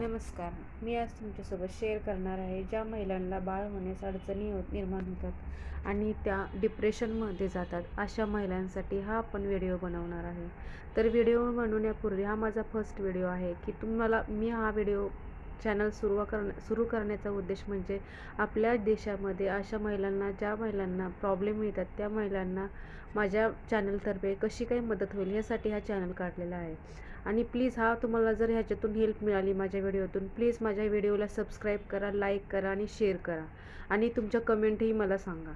नमस्कार. मी आज तुमच्यासोबत शेअर करणार आहे ज्या महिलांना बाळ होण्यास अडचणी होत निर्माण होतात आणि त्या डिप्रेशनमध्ये जातात. अशा महिलांसाठी हा आपण व्हिडिओ बनवणार आहे. तर व्हिडिओ बनवण्यापूर्वी हा माझा फर्स्ट व्हिडिओ आहे की तुम्हाला मी हा व्हिडिओ चॅनल सुरू करण्या सुरू करण्याचा उद्देश म्हणजे आपल्या देशामध्ये अशा महिलांना ज्या महिलांना प्रॉब्लेम येतात त्या महिलांना माझ्या चॅनलतर्फे कशी काही मदत होईल यासाठी हा चॅनल काढलेला आहे. आणि प्लीज हा तुम्हाला जर ह्याच्यातून हेल्प मिळाली माझ्या व्हिडिओतून प्लीज माझ्या व्हिडिओला सबस्क्राईब करा लाईक करा आणि शेअर करा. आणि तुमच्या कमेंटही मला सांगा.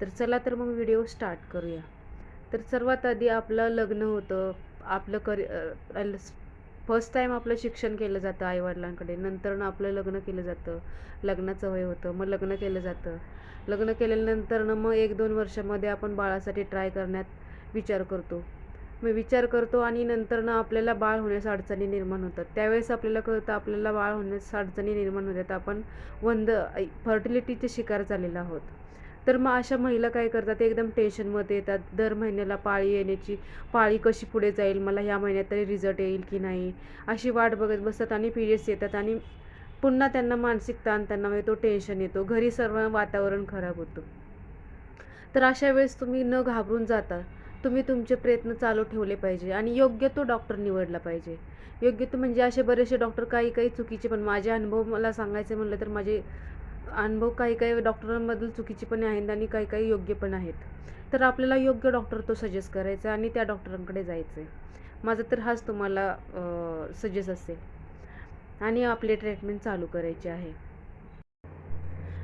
तर चला तर मग व्हिडिओ स्टार्ट करूया. तर सर्वात आधी आपलं लग्न होतं आपलं करि फर्स्ट टाईम आपलं शिक्षण केलं जातं आईवडिलांकडे नंतर आपलं लग्न केलं जातं. लग्नाचं वय होतं मग लग्न केलं जातं. लग्न केल्यानंतर मग एक दोन वर्षामध्ये आपण बाळासाठी ट्राय करण्यात विचार करतो. मग विचार करतो आणि नंतर ना आपल्याला बाळ होण्यास अडचणी निर्माण होतात. त्यावेळेस आपल्याला कळतं आपल्याला बाळ होण्यास अडचणी निर्माण होतात. आपण वंद फर्टिलिटीचे शिकार झालेलो आहोत. तर मग अशा महिला काय करतात? एकदम टेन्शनमध्ये येतात. दर महिन्याला पाळी येण्याची पाळी कशी पुढे जाईल? मला ह्या महिन्यात तरी रिझल्ट येईल की नाही? अशी वाट बघत बसतात आणि पिरियड्स येतात आणि पुन्हा त्यांना मानसिक ताण त्यांना म्हणजे येतो टेन्शन येतो. घरी सर्व वातावरण खराब होतं. तर अशा वेळेस तुम्ही न घाबरून जाता. तुम्ही तुमचे प्रयत्न चालू ठेवले पाहिजे आणि योग्य तो डॉक्टर निवडला पाहिजे. योग्य तो म्हणजे असे बरेचसे डॉक्टर काही काही चुकीचे पण माझे अनुभव मला सांगायचे म्हणलं तर माझे अनुभव काही काही डॉक्टरांबद्दल चुकीचे पण आहेत आणि काही काही योग्य पण आहेत. तर आपल्याला योग्य डॉक्टर तो सजेस्ट करायचा आणि त्या डॉक्टरांकडे जायचं आहे माझं तर हाच तुम्हाला सजेस्ट असेल. आणि आपले ट्रीटमेंट चालू करायचे आहे.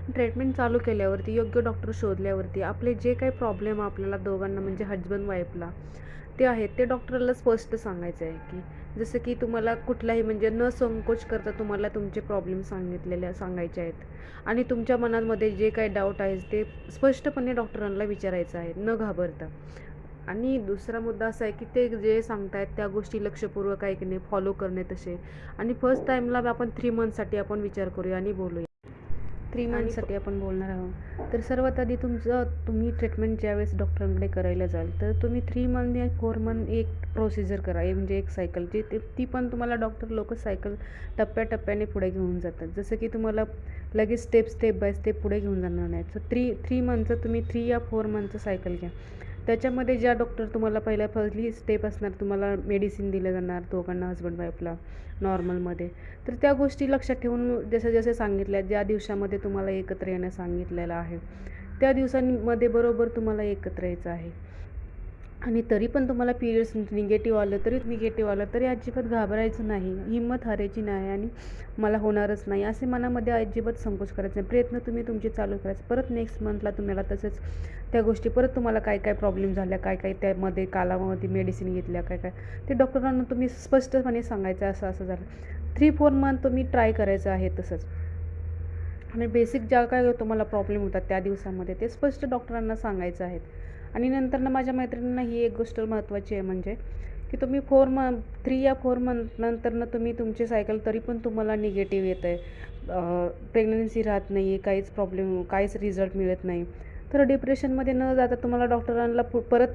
ट्रीटमेंट चालू केल्यावरती योग्य डॉक्टर शोधल्यावरती आपले जे काही प्रॉब्लेम आपल्याला दोघांना म्हणजे हजबंड वाईफला ते आहेत ते डॉक्टरला स्पष्ट सांगायचं आहे की जसं की तुम्हाला कुठलाही म्हणजे न संकोच करता तुम्हाला तुमचे प्रॉब्लेम सांगितलेले सांगायचे आहेत. आणि तुमच्या मनामध्ये जे काही डाऊट आहे ते स्पष्टपणे डॉक्टरांना विचारायचं आहे न घाबरता. आणि दुसरा मुद्दा असा आहे की ते जे सांगतायत त्या गोष्टी लक्षपूर्वक ऐकणे फॉलो करणे तसे. आणि फर्स्ट टाईमला आपण थ्री मंथसाठी आपण विचार करूया आणि बोलूया. थ्री मंथसाठी आपण बोलणार आहोत. तर सर्वात आधी तुमचं तुम्ही ट्रीटमेंट ज्यावेळेस डॉक्टरांकडे करायला जाल तर तुम्ही थ्री मंथ या फोर मंथ एक प्रोसिजर करा. म्हणजे एक सायकल जी ते ती पण तुम्हाला डॉक्टर लोक सायकल टप्प्याटप्प्याने पुढे घेऊन जातात. जसं की तुम्हाला लगेच स्टेप स्टेप बाय स्टेप पुढे घेऊन जाणार नाही. सो थ्री थ्री मंथचं तुम्ही थ्री या फोर मंथचं सायकल घ्या. त्याच्यामध्ये ज्या डॉक्टर तुम्हाला पहिल्या पहिली स्टेप असणार तुम्हाला मेडिसिन दिलं जाणार दोघांना हजबंड वाईफला नॉर्मलमध्ये तर त्या गोष्टी लक्षात ठेवून जसं जसे सांगितल्या ज्या दिवसामध्ये तुम्हाला एकत्र येणं सांगितलेलं आहे त्या दिवसांमध्ये बरोबर तुम्हाला एकत्र यायचं आहे. आणि तरी पण तुम्हाला पिरियड्स निगेटिव्ह आलं तरी निगेटिव्ह आलं तरी अजिबात घाबरायचं नाही. हिंमत हारायची नाही आणि मला होणारच नाही असे मनामध्ये अजिबात संकोच करायचं नाही. प्रयत्न तुम्ही तुमचे चालू करायचे. परत नेक्स्ट मंथला तुम्हाला तसंच त्या गोष्टी परत तुम्हाला काय काय प्रॉब्लेम झाल्या काय काय त्यामध्ये कालामध्ये मेडिसिन घेतल्या काय काय? ते डॉक्टरांना तुम्ही स्पष्टपणे सांगायचं असं असं झालं. थ्री फोर मंथ तुम्ही ट्राय करायचं आहे तसंच. आणि बेसिक ज्या काय तुम्हाला प्रॉब्लेम होतात त्या दिवसामध्ये ते स्पष्ट डॉक्टरांना सांगायचं आहेत आणि नंतर ना माझ्या मैत्रिणींना ही एक गोष्ट महत्त्वाची आहे म्हणजे की तुम्ही फोर मंथ थ्री या फोर मंथ नंतरनं तुम्ही तुमचे सायकल तरी पण तुम्हाला निगेटिव्ह येत आहे प्रेग्नन्सी राहत नाही आहे काहीच प्रॉब्लेम काहीच रिझल्ट मिळत नाही. तर डिप्रेशनमध्ये न जाता तुम्हाला डॉक्टरांना परत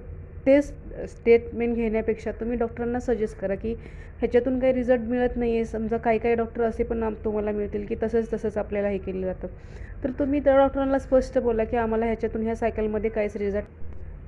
तेच स्टेटमेंट घेण्यापेक्षा तुम्ही डॉक्टरांना सजेस्ट करा की ह्याच्यातून काही रिझल्ट मिळत नाही आहे समजा काही काही डॉक्टर असे पण तुम्हाला मिळतील की तसंच तसंच आपल्याला हे केलं जातं. तर तुम्ही त्या डॉक्टरांना स्पष्ट बोला की आम्हाला ह्याच्यातून ह्या सायकलमध्ये काहीच रिझल्ट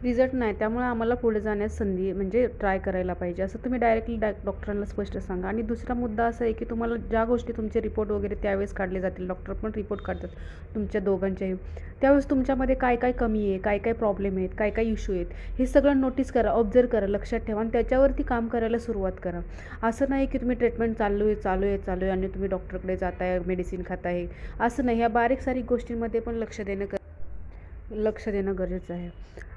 रिझल्ट नाही त्यामुळे आम्हाला पुढे जाण्यास संधी म्हणजे ट्राय करायला पाहिजे. असं तुम्ही डायरेक्टली डा डॉक्टरांना स्पष्ट सांगा. आणि दुसरा मुद्दा असा आहे की तुम्हाला ज्या गोष्टी तुमचे रिपोर्ट वगैरे त्यावेळेस काढले जातील डॉक्टर पण रिपोर्ट काढतात तुमच्या दोघांच्याही त्यावेळेस तुमच्यामध्ये काय काय कमी आहे काय काय प्रॉब्लेम आहेत काय काय इश्यू आहेत हे सगळं नोटीस करा ऑब्झर्व करा लक्षात ठेवा आणि त्याच्यावरती काम करायला सुरुवात करा. असं नाही की तुम्ही ट्रीटमेंट चालू आहे चालू आहे चालू आहे आणि तुम्ही डॉक्टरकडे जाताय मेडिसिन खाताय. असं नाही. ह्या बारीक सारीक गोष्टींमध्ये पण लक्ष देणं लक्ष देणं गरजेचं आहे.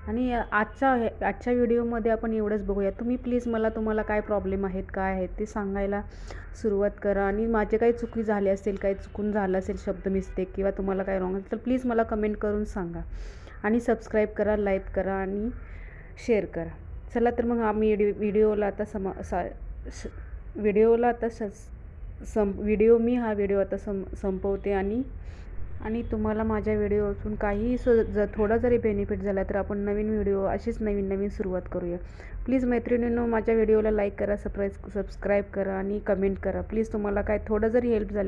आणि आजच्या आजच्या व्हिडिओमध्ये आपण एवढंच बघूया. तुम्ही प्लीज मला तुम्हाला काय प्रॉब्लेम आहेत काय आहेत ते सांगायला सुरुवात करा. आणि माझे काही चुकी झाले असेल काही चुकून झालं असेल शब्द मिस्टेक किंवा तुम्हाला काय रॉंग असेल तर प्लीज मला कमेंट करून सांगा. आणि सबस्क्राईब करा लाईक करा आणि शेअर करा. चला तर मग आम्ही व्हिडिओला आता सम सा व्हिडिओला आता स सं व्हिडिओ मी हा व्हिडिओ आता सं संपवते आणि आणि तुम्हाला माझ्या व्हिडिओतून काहीही स ज थोडा जरी बेनिफिट झाला तर आपण नवीन व्हिडिओ अशीच नवीन नवीन सुरुवात करूया. प्लीज मैत्रिणींनो माझ्या व्हिडिओला लाईक करा सप्राईज सबस्क्राईब करा आणि कमेंट करा. प्लीज तुम्हाला काय थोडं जरी हेल्प झाली